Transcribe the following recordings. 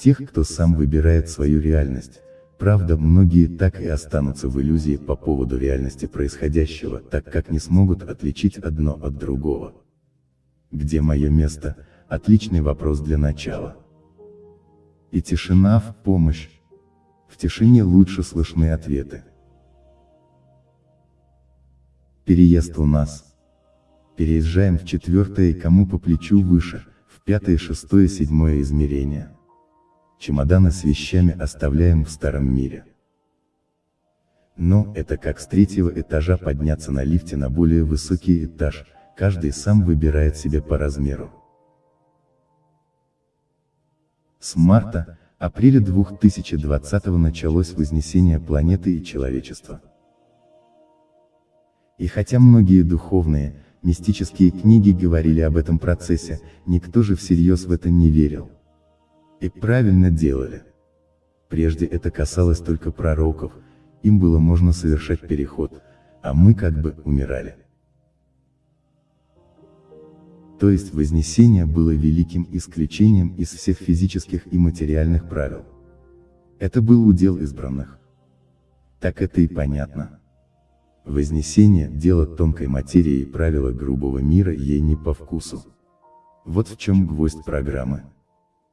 тех, кто сам выбирает свою реальность. Правда, многие так и останутся в иллюзии по поводу реальности происходящего, так как не смогут отличить одно от другого. Где мое место? Отличный вопрос для начала. И тишина в помощь. В тишине лучше слышны ответы. Переезд у нас. Переезжаем в четвертое и кому по плечу выше, в пятое, шестое, седьмое измерение. Чемоданы с вещами оставляем в старом мире. Но, это как с третьего этажа подняться на лифте на более высокий этаж, каждый сам выбирает себе по размеру. С марта, апреля 2020 началось вознесение планеты и человечества. И хотя многие духовные, мистические книги говорили об этом процессе, никто же всерьез в это не верил. И правильно делали. Прежде это касалось только пророков, им было можно совершать переход, а мы как бы умирали. То есть Вознесение было великим исключением из всех физических и материальных правил. Это был удел избранных. Так это и понятно. Вознесение – дело тонкой материи и правила грубого мира ей не по вкусу. Вот в чем гвоздь программы.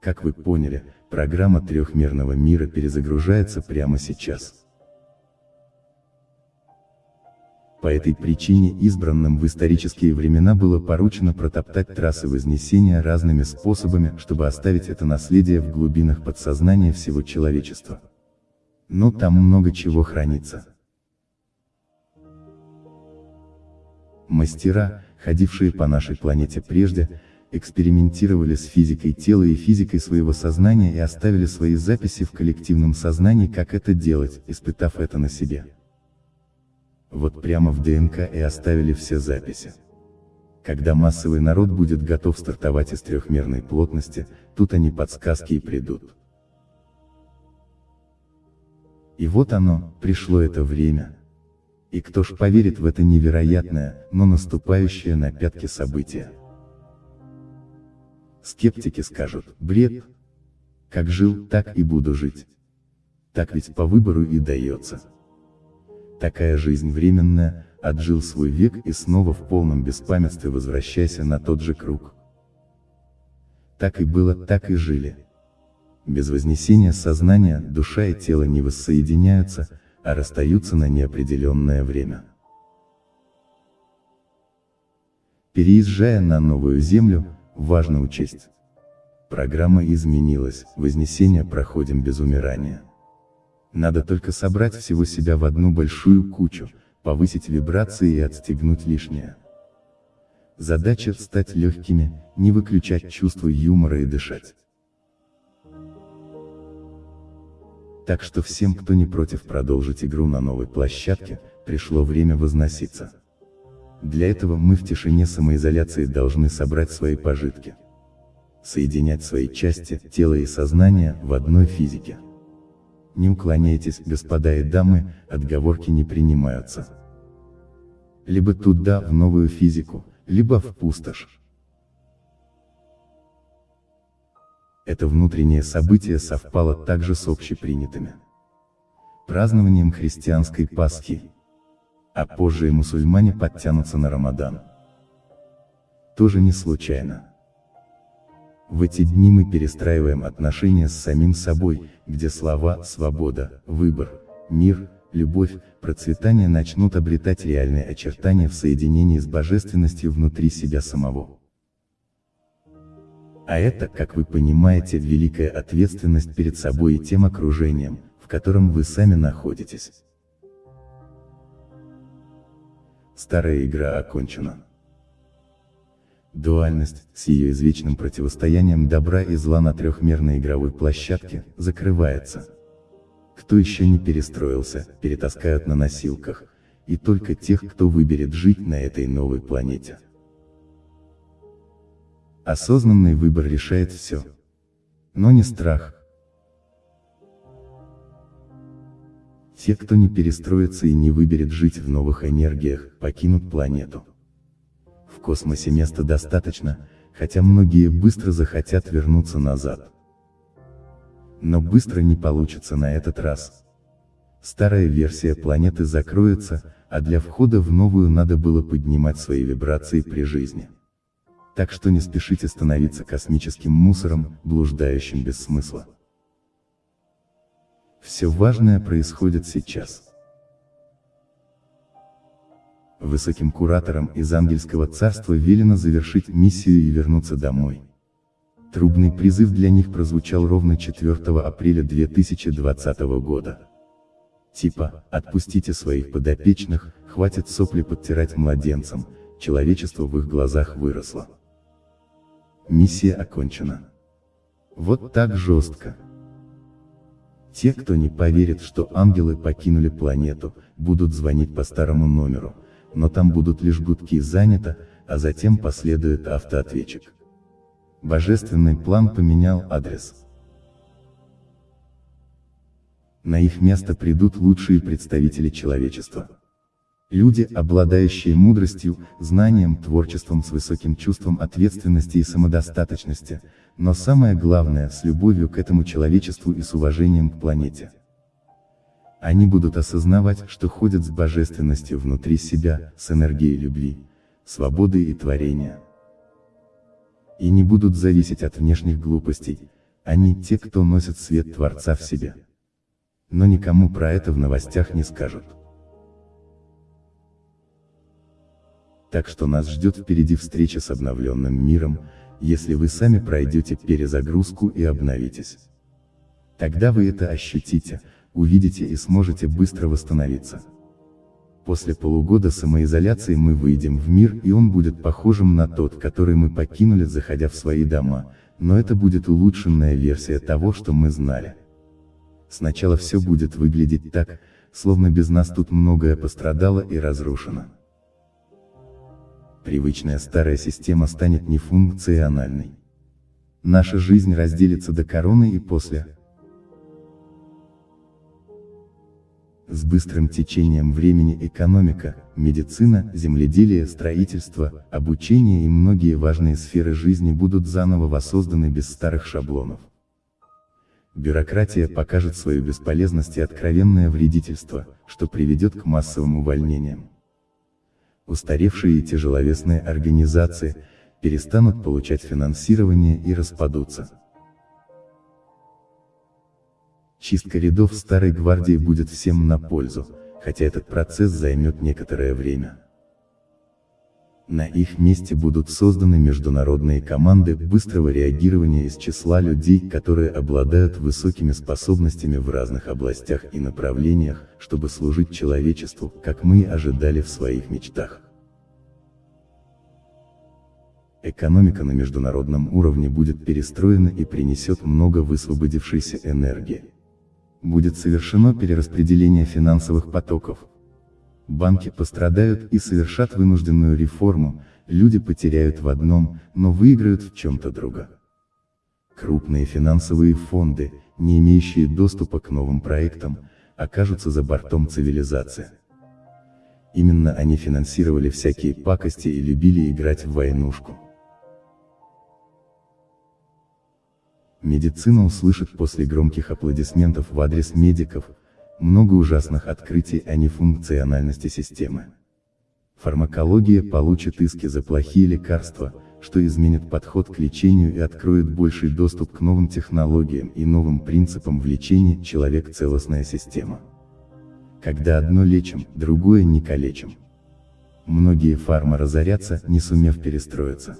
Как вы поняли, программа трехмерного мира перезагружается прямо сейчас. По этой причине избранным в исторические времена было поручено протоптать трассы Вознесения разными способами, чтобы оставить это наследие в глубинах подсознания всего человечества. Но там много чего хранится. Мастера, ходившие по нашей планете прежде, экспериментировали с физикой тела и физикой своего сознания и оставили свои записи в коллективном сознании как это делать, испытав это на себе. Вот прямо в ДНК и оставили все записи. Когда массовый народ будет готов стартовать из трехмерной плотности, тут они подсказки и придут. И вот оно, пришло это время. И кто ж поверит в это невероятное, но наступающее на пятки событие. Скептики скажут, бред. Как жил, так и буду жить. Так ведь по выбору и дается. Такая жизнь временная, отжил свой век и снова в полном беспамятстве возвращайся на тот же круг. Так и было, так и жили. Без вознесения сознания, душа и тело не воссоединяются, а расстаются на неопределенное время. Переезжая на новую землю, важно учесть. Программа изменилась, вознесение проходим без умирания. Надо только собрать всего себя в одну большую кучу, повысить вибрации и отстегнуть лишнее. Задача – стать легкими, не выключать чувство юмора и дышать. Так что всем, кто не против продолжить игру на новой площадке, пришло время возноситься. Для этого мы в тишине самоизоляции должны собрать свои пожитки. Соединять свои части, тело и сознание, в одной физике. Не уклоняйтесь, господа и дамы, отговорки не принимаются. Либо туда, в новую физику, либо в пустошь. Это внутреннее событие совпало также с общепринятыми празднованием христианской Пасхи. А позже и мусульмане подтянутся на Рамадан. Тоже не случайно. В эти дни мы перестраиваем отношения с самим собой, где слова «свобода», «выбор», «мир», «любовь», «процветание» начнут обретать реальные очертания в соединении с божественностью внутри себя самого. А это, как вы понимаете, великая ответственность перед собой и тем окружением, в котором вы сами находитесь. Старая игра окончена. Дуальность, с ее извечным противостоянием добра и зла на трехмерной игровой площадке, закрывается. Кто еще не перестроился, перетаскают на носилках, и только тех, кто выберет жить на этой новой планете. Осознанный выбор решает все. Но не страх. Те, кто не перестроится и не выберет жить в новых энергиях, покинут планету. В космосе места достаточно, хотя многие быстро захотят вернуться назад. Но быстро не получится на этот раз. Старая версия планеты закроется, а для входа в новую надо было поднимать свои вибрации при жизни. Так что не спешите становиться космическим мусором, блуждающим без смысла. Все важное происходит сейчас. Высоким кураторам из ангельского царства велено завершить миссию и вернуться домой. Трубный призыв для них прозвучал ровно 4 апреля 2020 года. Типа, отпустите своих подопечных, хватит сопли подтирать младенцам, человечество в их глазах выросло. Миссия окончена. Вот так жестко. Те, кто не поверит, что ангелы покинули планету, будут звонить по старому номеру, но там будут лишь гудки занято, а затем последует автоответчик. Божественный план поменял адрес. На их место придут лучшие представители человечества. Люди, обладающие мудростью, знанием, творчеством с высоким чувством ответственности и самодостаточности, но самое главное, с любовью к этому человечеству и с уважением к планете. Они будут осознавать, что ходят с божественностью внутри себя, с энергией любви, свободы и творения. И не будут зависеть от внешних глупостей, они те, кто носит свет Творца в себе но никому про это в новостях не скажут. Так что нас ждет впереди встреча с обновленным миром, если вы сами пройдете перезагрузку и обновитесь. Тогда вы это ощутите, увидите и сможете быстро восстановиться. После полугода самоизоляции мы выйдем в мир и он будет похожим на тот, который мы покинули заходя в свои дома, но это будет улучшенная версия того, что мы знали. Сначала все будет выглядеть так, словно без нас тут многое пострадало и разрушено. Привычная старая система станет нефункциональной. Наша жизнь разделится до короны и после. С быстрым течением времени экономика, медицина, земледелие, строительство, обучение и многие важные сферы жизни будут заново воссозданы без старых шаблонов. Бюрократия покажет свою бесполезность и откровенное вредительство, что приведет к массовым увольнениям. Устаревшие и тяжеловесные организации перестанут получать финансирование и распадутся. Чистка рядов старой гвардии будет всем на пользу, хотя этот процесс займет некоторое время. На их месте будут созданы международные команды быстрого реагирования из числа людей, которые обладают высокими способностями в разных областях и направлениях, чтобы служить человечеству, как мы и ожидали в своих мечтах. Экономика на международном уровне будет перестроена и принесет много высвободившейся энергии. Будет совершено перераспределение финансовых потоков, банки пострадают и совершат вынужденную реформу, люди потеряют в одном, но выиграют в чем-то другом. Крупные финансовые фонды, не имеющие доступа к новым проектам, окажутся за бортом цивилизации. Именно они финансировали всякие пакости и любили играть в войнушку. Медицина услышит после громких аплодисментов в адрес медиков, много ужасных открытий о нефункциональности системы. Фармакология получит иски за плохие лекарства, что изменит подход к лечению и откроет больший доступ к новым технологиям и новым принципам в лечении человек целостная система. Когда одно лечим, другое не калечим. Многие фарма разорятся, не сумев перестроиться.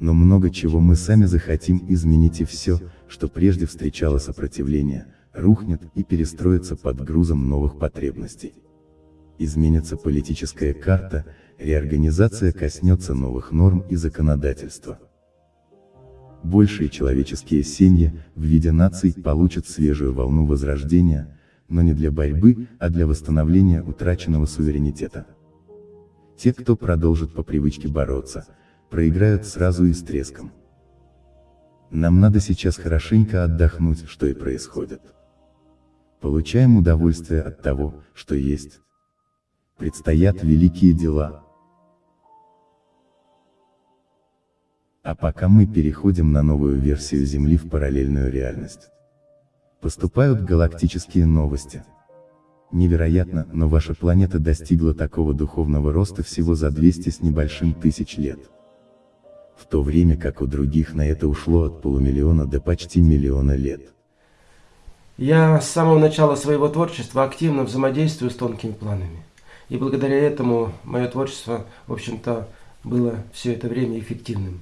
Но много чего мы сами захотим изменить и все, что прежде встречало сопротивление, рухнет и перестроится под грузом новых потребностей. Изменится политическая карта, реорганизация коснется новых норм и законодательства. Большие человеческие семьи, в виде наций, получат свежую волну возрождения, но не для борьбы, а для восстановления утраченного суверенитета. Те, кто продолжит по привычке бороться, проиграют сразу и с треском. Нам надо сейчас хорошенько отдохнуть, что и происходит. Получаем удовольствие от того, что есть. Предстоят великие дела. А пока мы переходим на новую версию Земли в параллельную реальность. Поступают галактические новости. Невероятно, но ваша планета достигла такого духовного роста всего за 200 с небольшим тысяч лет. В то время как у других на это ушло от полумиллиона до почти миллиона лет. Я с самого начала своего творчества активно взаимодействую с тонкими планами. И благодаря этому мое творчество, в общем-то, было все это время эффективным.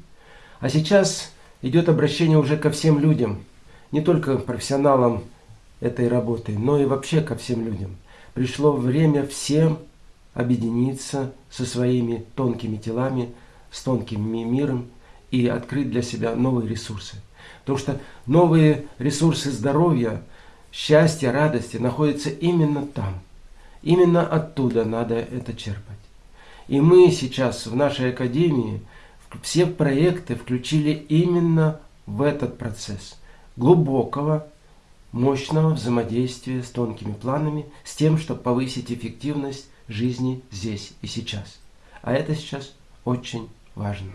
А сейчас идет обращение уже ко всем людям, не только профессионалам этой работы, но и вообще ко всем людям. Пришло время всем объединиться со своими тонкими телами, с тонким миром и открыть для себя новые ресурсы. Потому что новые ресурсы здоровья, счастья, радости находятся именно там. Именно оттуда надо это черпать. И мы сейчас в нашей академии все проекты включили именно в этот процесс глубокого, мощного взаимодействия с тонкими планами, с тем, чтобы повысить эффективность жизни здесь и сейчас. А это сейчас очень важно.